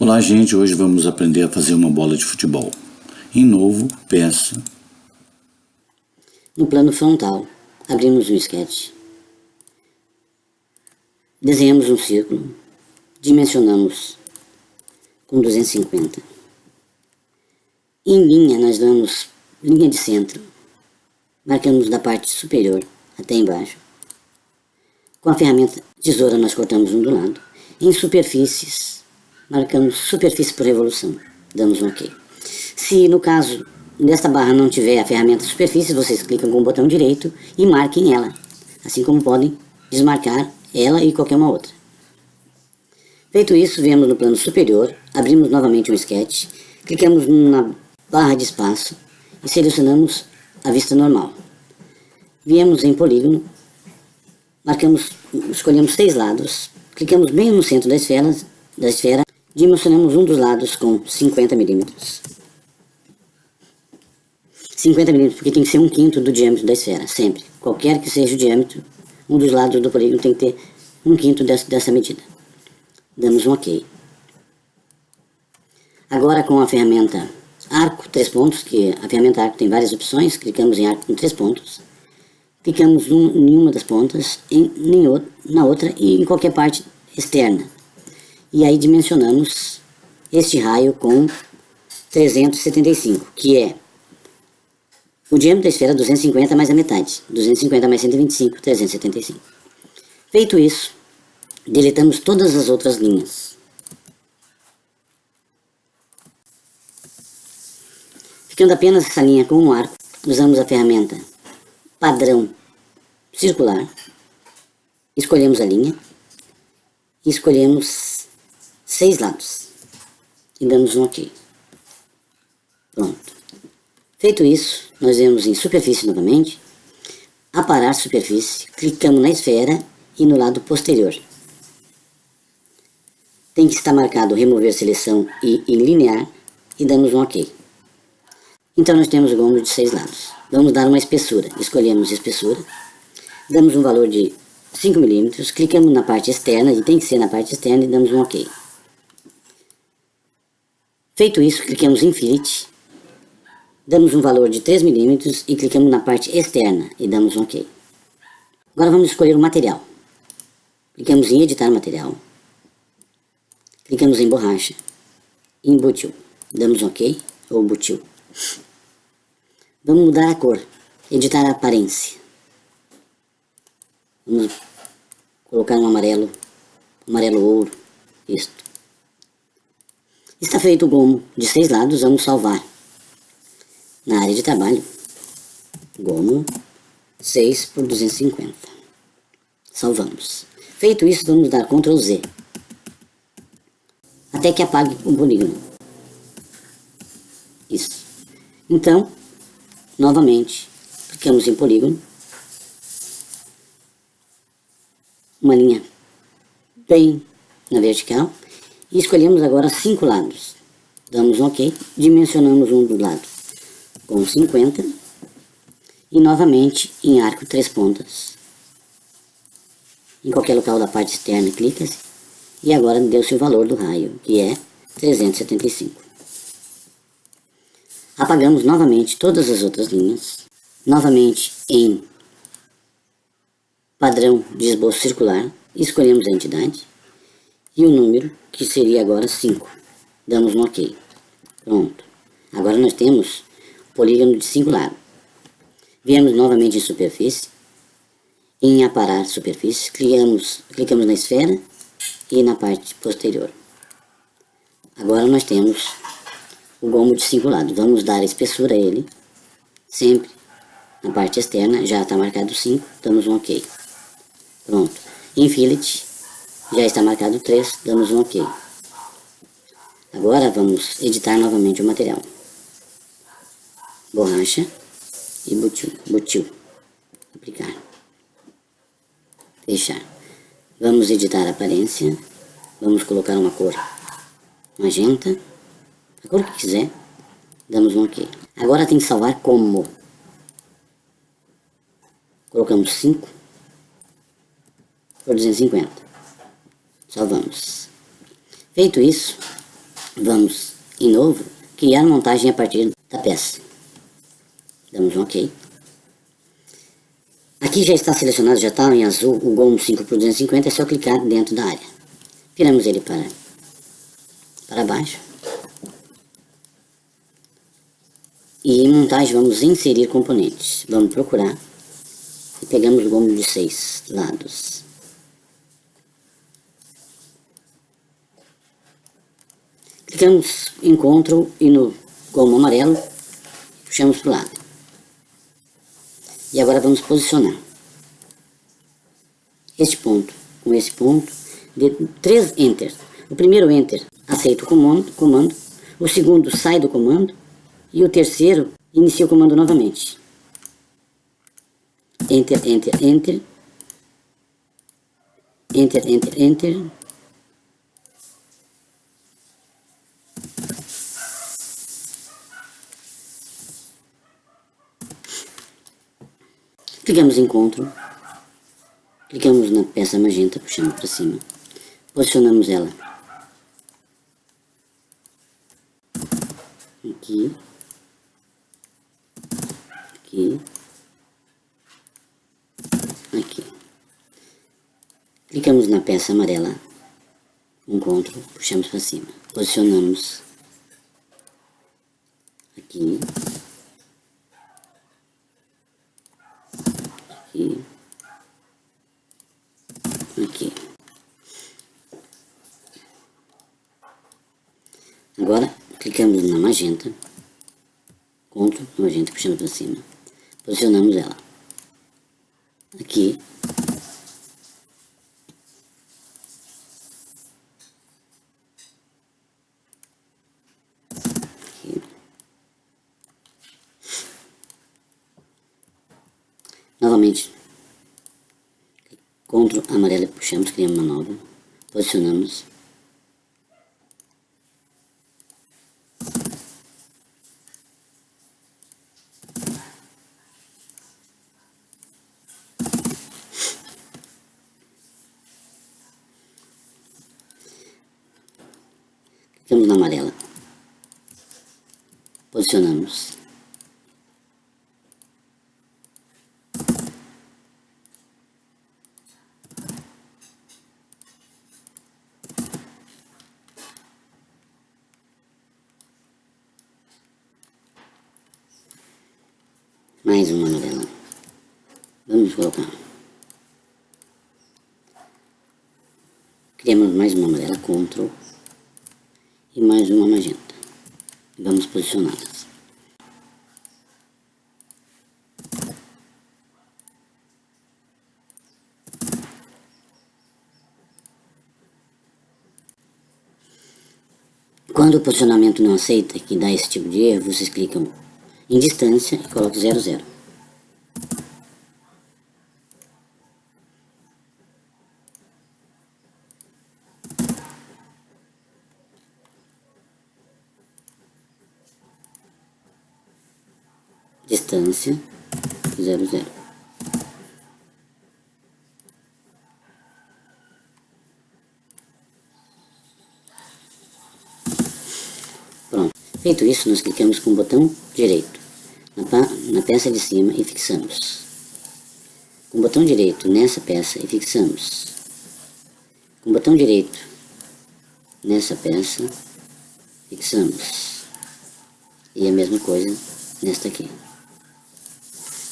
Olá gente, hoje vamos aprender a fazer uma bola de futebol. Em novo, peça. No plano frontal, abrimos um sketch. Desenhamos um círculo. Dimensionamos com 250. Em linha, nós damos linha de centro. Marcamos da parte superior até embaixo. Com a ferramenta tesoura, nós cortamos um do lado. Em superfícies, marcamos superfície por revolução, damos um OK. Se no caso desta barra não tiver a ferramenta superfície, vocês clicam com o botão direito e marquem ela, assim como podem desmarcar ela e qualquer uma outra. Feito isso, viemos no plano superior, abrimos novamente um sketch, clicamos na barra de espaço e selecionamos a vista normal. Viemos em polígono, marcamos, escolhemos seis lados, clicamos bem no centro da esfera, da esfera Dimensionamos um dos lados com 50 milímetros. 50 milímetros, porque tem que ser um quinto do diâmetro da esfera, sempre. Qualquer que seja o diâmetro, um dos lados do polígono tem que ter um quinto dessa, dessa medida. Damos um OK. Agora com a ferramenta arco, três pontos, que a ferramenta arco tem várias opções, clicamos em arco com três pontos, clicamos em uma das pontas, em, em, na outra e em qualquer parte externa e aí dimensionamos este raio com 375, que é o diâmetro da esfera 250 mais a metade, 250 mais 125, 375. Feito isso, deletamos todas as outras linhas. Ficando apenas essa linha com um arco, usamos a ferramenta padrão circular, escolhemos a linha escolhemos seis lados e damos um OK. Pronto. Feito isso, nós vemos em superfície novamente, aparar superfície, clicamos na esfera e no lado posterior. Tem que estar marcado remover seleção e em linear e damos um OK. Então nós temos o gomo de seis lados. Vamos dar uma espessura. Escolhemos espessura, damos um valor de 5 milímetros, clicamos na parte externa, e tem que ser na parte externa e damos um OK. Feito isso, clicamos em Fillet, damos um valor de 3 milímetros e clicamos na parte externa e damos um OK. Agora vamos escolher o material. Clicamos em editar material, clicamos em borracha, em butil, damos um OK ou butil. Vamos mudar a cor, editar a aparência. Vamos colocar um amarelo, amarelo ouro, isto. Está feito o gomo de seis lados, vamos salvar. Na área de trabalho, gomo 6 por 250. Salvamos. Feito isso, vamos dar Ctrl Z. Até que apague o polígono. Isso. Então, novamente, clicamos em polígono. Uma linha bem na vertical e escolhemos agora cinco lados. Damos OK, dimensionamos um do lado com 50 e novamente em arco três pontas. Em qualquer local da parte externa clica-se e agora deu-se o valor do raio, que é 375. Apagamos novamente todas as outras linhas, novamente em padrão de esboço circular, escolhemos a entidade e o número, que seria agora 5. Damos um OK. Pronto. Agora nós temos polígono de 5 lados. Viemos novamente em superfície, em aparar superfície, clicamos, clicamos na esfera e na parte posterior. Agora nós temos o gomo de 5 lados. Vamos dar espessura a ele, sempre na parte externa, já está marcado 5, damos um OK. Pronto. Em fillet, já está marcado 3, damos um OK. Agora vamos editar novamente o material. Borracha e butil. butil. Aplicar. Fechar. Vamos editar a aparência. Vamos colocar uma cor magenta. A cor que quiser. Damos um OK. Agora tem que salvar como. Colocamos 5 por 250. Salvamos. Feito isso, Vamos, em novo, criar montagem a partir da peça. Damos um OK. Aqui já está selecionado, já está em azul o GOM 5 por 250, é só clicar dentro da área. Viramos ele para, para baixo. E em montagem vamos inserir componentes. Vamos procurar e pegamos o gomo de seis lados. Em Ctrl e no gomo amarelo puxamos para o lado. E agora vamos posicionar este ponto com esse ponto de três Enter. O primeiro Enter aceita o comando, comando, o segundo sai do comando e o terceiro inicia o comando novamente. Enter, Enter, Enter. Enter, Enter, Enter. Clicamos em Ctrl, clicamos na peça magenta, puxamos para cima, posicionamos ela. Aqui, aqui, aqui. Clicamos na peça amarela, Ctrl, puxamos para cima, posicionamos. Aqui, aqui, aqui. Agora, clicamos na magenta, Ctrl, magenta, puxando para cima, posicionamos ela aqui, aqui. Novamente, Ctrl amarelo puxamos, criamos uma nova, posicionamos. Clicamos na amarela, posicionamos. Mais uma amarela. Vamos colocar. Criamos mais uma amarela, Ctrl. E mais uma magenta. Vamos posicioná-las. Quando o posicionamento não aceita, que dá esse tipo de erro, vocês clicam em distância e colocam 00. Distância 00. Pronto. Feito isso, nós clicamos com o botão direito na, peça de cima e fixamos. Com o botão direito nessa peça e fixamos. Com o botão direito nessa peça, fixamos. E a mesma coisa nesta aqui.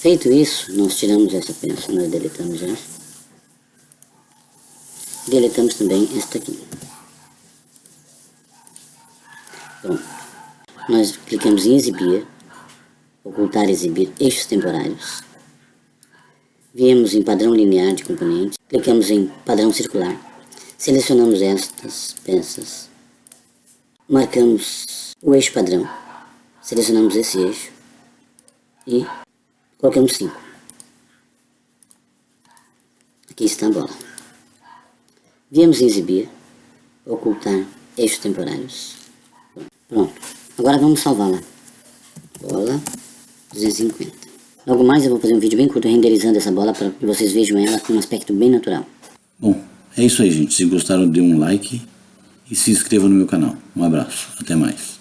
Feito isso, nós tiramos essa peça, nós deletamos essa. Deletamos também esta aqui. Pronto. Nós clicamos em exibir, ocultar exibir eixos temporários. Viemos em padrão linear de componentes, clicamos em padrão circular, selecionamos estas peças, marcamos o eixo padrão, selecionamos esse eixo e colocamos 5. Aqui está a bola. Viemos em exibir, ocultar eixos temporários. Pronto. Agora vamos salvá-la. Bola 250. Logo mais eu vou fazer um vídeo bem curto renderizando essa bola para que vocês vejam ela com um aspecto bem natural. Bom, é isso aí gente. Se gostaram dê um like e se inscreva no meu canal. Um abraço, até mais.